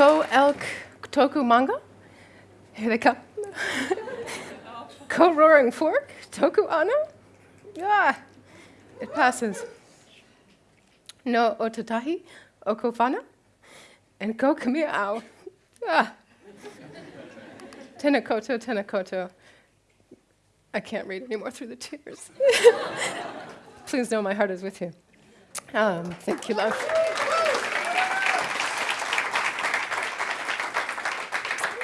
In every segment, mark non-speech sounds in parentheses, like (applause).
Ko elk toku manga. Here they come. (laughs) Ko roaring fork, toku ana. Yeah, it passes. No Ōtautahi, okofana. And ko kamiya ao. Ah. Tenakoto, tenakoto. I can't read anymore through the tears. (laughs) Please know my heart is with you. Um, thank you, love.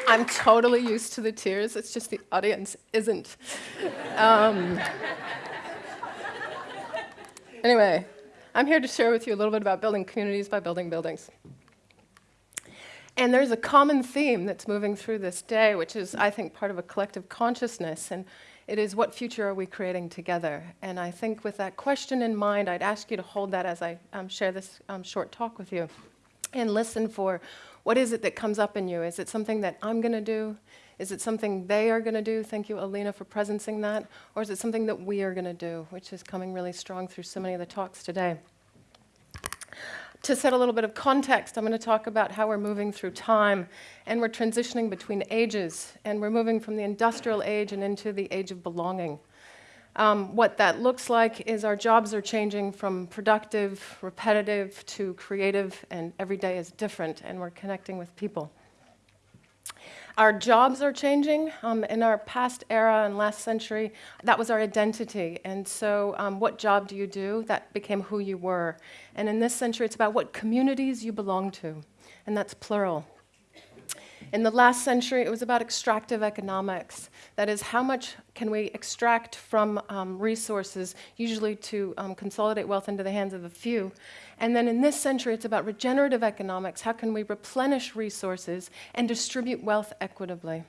I'm totally used to the tears. It's just the audience isn't. Um, anyway, I'm here to share with you a little bit about building communities by building buildings. And there's a common theme that's moving through this day, which is, I think, part of a collective consciousness. And it is what future are we creating together? And I think with that question in mind, I'd ask you to hold that as I um, share this um, short talk with you and listen for what is it that comes up in you? Is it something that I'm going to do? Is it something they are going to do? Thank you, Alina, for presencing that. Or is it something that we are going to do, which is coming really strong through so many of the talks today? To set a little bit of context, I'm going to talk about how we're moving through time and we're transitioning between ages and we're moving from the industrial age and into the age of belonging. Um, what that looks like is our jobs are changing from productive, repetitive to creative, and every day is different, and we're connecting with people. Our jobs are changing. Um, in our past era and last century, that was our identity. And so, um, what job do you do? That became who you were. And in this century, it's about what communities you belong to. And that's plural. In the last century, it was about extractive economics. That is, how much can we extract from um, resources, usually to um, consolidate wealth into the hands of a few. And then in this century, it's about regenerative economics. How can we replenish resources and distribute wealth equitably?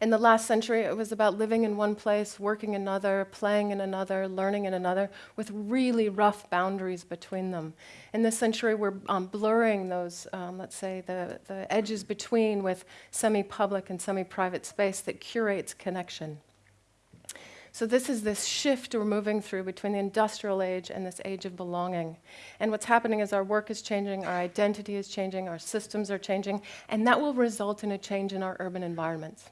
In the last century, it was about living in one place, working in another, playing in another, learning in another, with really rough boundaries between them. In this century, we're um, blurring those, um, let's say, the, the edges between with semi public and semi private space that curates connection. So, this is this shift we're moving through between the industrial age and this age of belonging. And what's happening is our work is changing, our identity is changing, our systems are changing, and that will result in a change in our urban environments.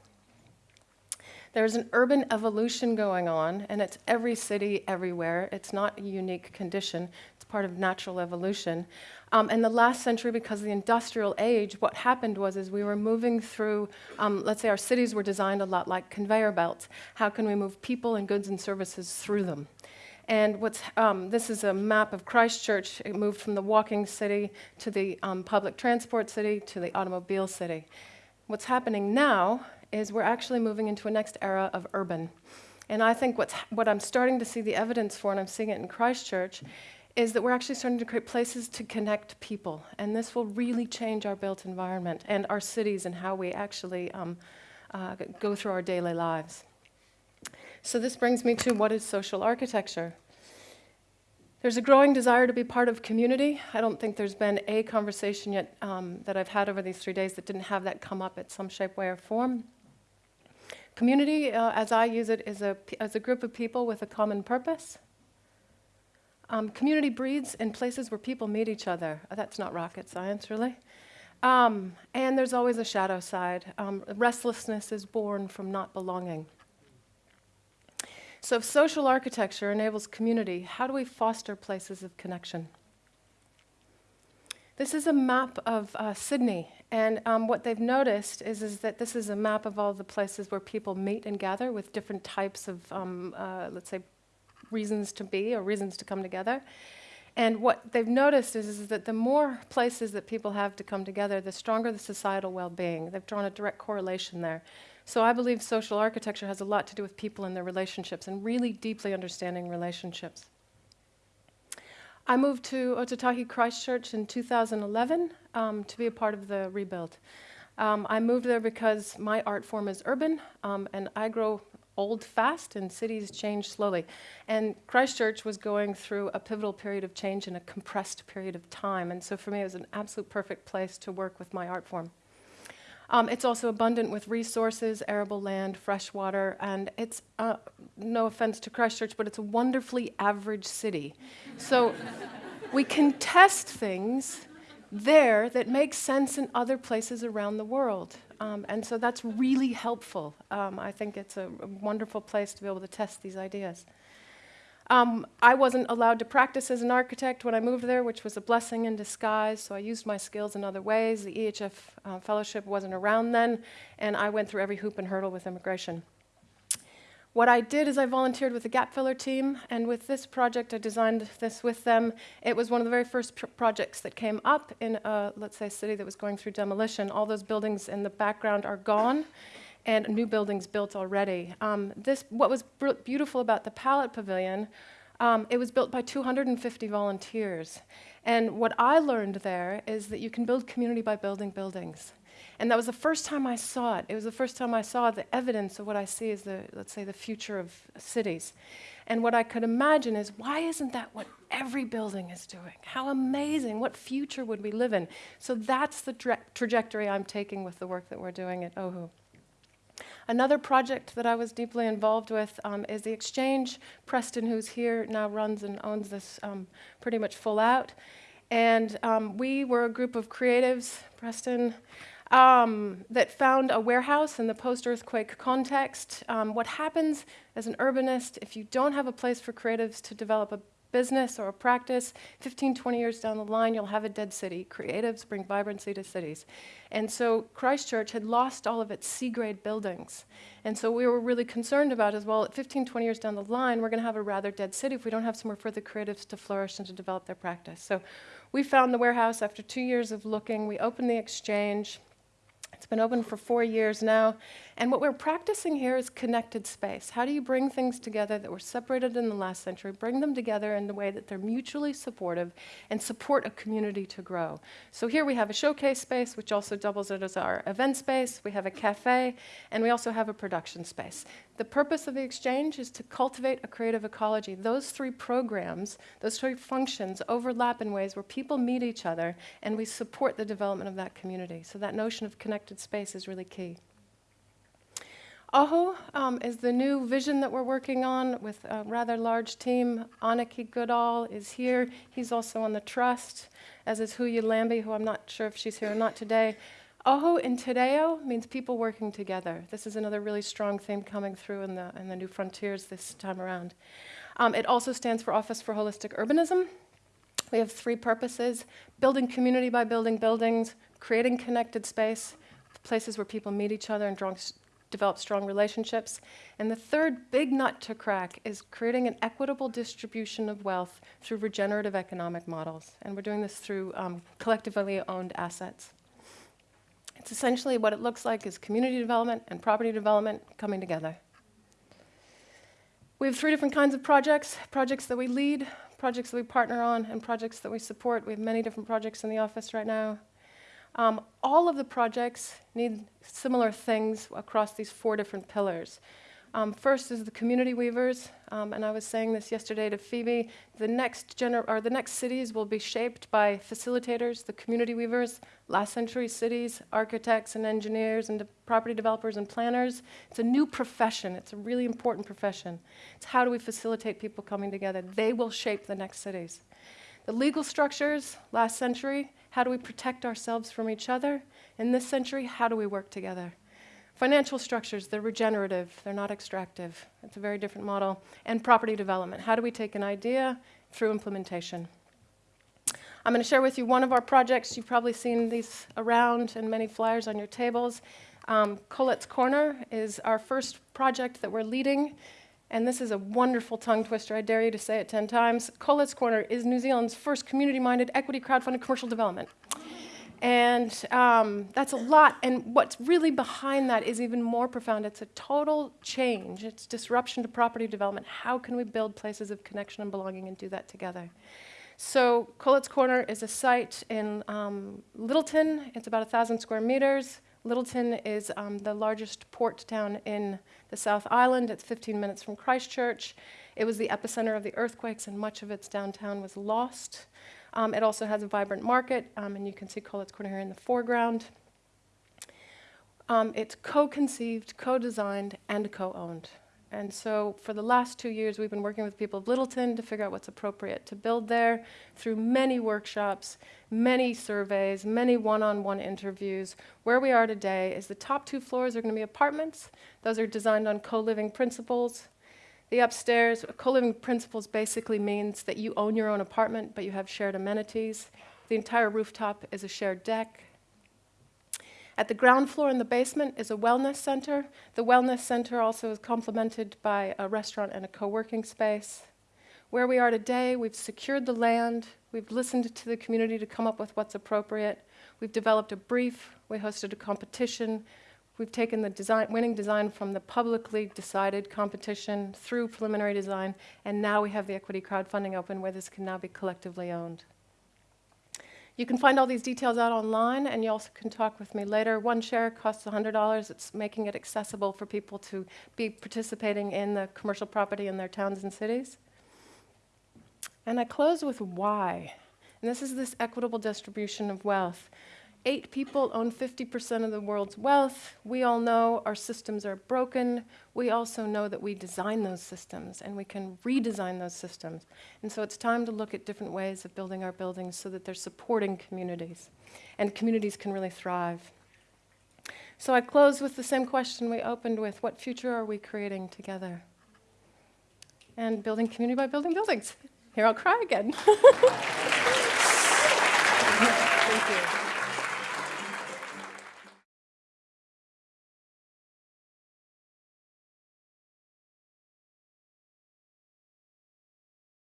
There's an urban evolution going on, and it's every city, everywhere. It's not a unique condition, it's part of natural evolution. Um, in the last century, because of the industrial age, what happened was is we were moving through, um, let's say our cities were designed a lot like conveyor belts. How can we move people and goods and services through them? And what's, um, this is a map of Christchurch. It moved from the walking city to the um, public transport city to the automobile city. What's happening now is we're actually moving into a next era of urban. And I think what's, what I'm starting to see the evidence for, and I'm seeing it in Christchurch, is that we're actually starting to create places to connect people. And this will really change our built environment and our cities and how we actually um, uh, go through our daily lives. So, this brings me to what is social architecture? There's a growing desire to be part of community. I don't think there's been a conversation yet um, that I've had over these three days that didn't have that come up at some shape, way, or form. Community, uh, as I use it, is a, as a group of people with a common purpose. Um, community breeds in places where people meet each other. Uh, that's not rocket science, really. Um, and there's always a shadow side. Um, restlessness is born from not belonging. So, if social architecture enables community, how do we foster places of connection? This is a map of uh, Sydney, and um, what they've noticed is, is that this is a map of all the places where people meet and gather with different types of, um, uh, let's say, reasons to be or reasons to come together. And what they've noticed is, is that the more places that people have to come together, the stronger the societal well being. They've drawn a direct correlation there. So I believe social architecture has a lot to do with people and their relationships and really deeply understanding relationships. I moved to Ōtautahi Christchurch in 2011 um, to be a part of the rebuild. Um, I moved there because my art form is urban, um, and I grow old fast, and cities change slowly. And Christchurch was going through a pivotal period of change in a compressed period of time, and so for me, it was an absolute perfect place to work with my art form. Um, it's also abundant with resources, arable land, fresh water, and it's, uh, no offense to Christchurch, but it's a wonderfully average city. So we can test things there that makes sense in other places around the world. Um, and so that's really helpful. Um, I think it's a, wonderful place to be able to test these ideas. Um, I wasn't allowed to practice as an architect when I moved there, which was a blessing in disguise, so I used my skills in other ways. The EHF uh, fellowship wasn't around then, and I went through every hoop and hurdle with immigration. What I did is I volunteered with the Gap Filler team, and with this project, I designed this with them. It was one of the very first pr projects that came up in, a, let's say, a city that was going through demolition. All those buildings in the background are gone, and new buildings built already. Um, this, what was beautiful about the Pallet Pavilion, um, it was built by 250 volunteers. And what I learned there is that you can build community by building buildings. And that was the first time I saw it. It was the first time I saw the evidence of what I see as the, let's say, the future of cities. And what I could imagine is why isn't that what every building is doing? How amazing. What future would we live in? So that's the tra trajectory I'm taking with the work that we're doing at OHU. Another project that I was deeply involved with um, is the Exchange. Preston, who's here, now runs and owns this um, pretty much full out. And um, we were a group of creatives, Preston, um, that found a warehouse in the post-earthquake context. Um, what happens as an urbanist, if you don't have a place for creatives to develop a business or a practice, 15, 20 years down the line, you'll have a dead city. Creatives bring vibrancy to cities. And so Christchurch had lost all of its C-grade buildings. And so we were really concerned about as well, at 15, 20 years down the line, we're going to have a rather dead city if we don't have somewhere for the creatives to flourish and to develop their practice. So we found the warehouse after two years of looking. We opened the exchange. It's been open for four years now. And what we're practicing here is connected space. How do you bring things together that were separated in the last century, bring them together in a way that they're mutually supportive and support a community to grow? So here we have a showcase space, which also doubles it as our event space. We have a cafe, and we also have a production space. The purpose of the exchange is to cultivate a creative ecology. Those three programs, those three functions overlap in ways where people meet each other and we support the development of that community. So that notion of connected space is really key. OHU um, is the new vision that we're working on with a rather large team. Aniki Goodall is here. He's also on the trust, as is Huya Lambie, who I'm not sure if she's here or not today. OHU in Te Reo means people working together. This is another really strong theme coming through in the, in the New Frontiers this time around. Um, it also stands for Office for Holistic Urbanism. We have three purposes, building community by building buildings, creating connected space, places where people meet each other and develop strong relationships. And the third big nut to crack is creating an equitable distribution of wealth through regenerative economic models. And we're doing this through um, collectively owned assets. It's essentially what it looks like is community development and property development coming together. We have three different kinds of projects, projects that we lead, projects that we partner on, and projects that we support. We have many different projects in the office right now. Um, all of the projects need similar things across these four different pillars. Um, first is the community weavers, um, and I was saying this yesterday to Phoebe. The next, or the next cities will be shaped by facilitators, the community weavers, last century cities, architects and engineers and de property developers and planners. It's a new profession. It's a really important profession. It's how do we facilitate people coming together? They will shape the next cities. The legal structures, last century, how do we protect ourselves from each other? In this century, how do we work together? Financial structures, they're regenerative, they're not extractive. It's a very different model. And property development, how do we take an idea through implementation? I'm going to share with you one of our projects. You've probably seen these around and many flyers on your tables. Um, Collett's Corner is our first project that we're leading. And this is a wonderful tongue twister. I dare you to say it 10 times. Collett's Corner is New Zealand's first community-minded equity crowdfunded commercial development. And um, that's a lot. And what's really behind that is even more profound. It's a total change. It's disruption to property development. How can we build places of connection and belonging and do that together? So Collett's Corner is a site in um, Lyttelton. It's about 1,000 square meters. Lyttelton is um, the largest port town in the South Island. It's 15 minutes from Christchurch. It was the epicenter of the earthquakes, and much of its downtown was lost. Um, it also has a vibrant market, um, and you can see Collett's Corner here in the foreground. Um, it's co-conceived, co-designed, and co-owned. And so for the last two years, we've been working with people of Lyttelton to figure out what's appropriate to build there through many workshops, many surveys, many one-on-one interviews. Where we are today is the top two floors are going to be apartments. Those are designed on co-living principles. The upstairs, co-living principles basically means that you own your own apartment, but you have shared amenities. The entire rooftop is a shared deck. At the ground floor in the basement is a wellness center. The wellness center also is complemented by a restaurant and a co-working space. Where we are today, we've secured the land, we've listened to the community to come up with what's appropriate, we've developed a brief, we hosted a competition, we've taken the design, winning design from the publicly decided competition through preliminary design, and now we have the equity crowdfunding open where this can now be collectively owned. You can find all these details out online, and you also can talk with me later. One share costs $100. It's making it accessible for people to be participating in the commercial property in their towns and cities. And I close with why. And this is this equitable distribution of wealth. Eight people own 50% of the world's wealth. We all know our systems are broken. We also know that we design those systems and we can redesign those systems. And so it's time to look at different ways of building our buildings so that they're supporting communities and communities can really thrive. So I close with the same question we opened with what future are we creating together? And building community by building buildings. Here I'll cry again. (laughs) Thank you.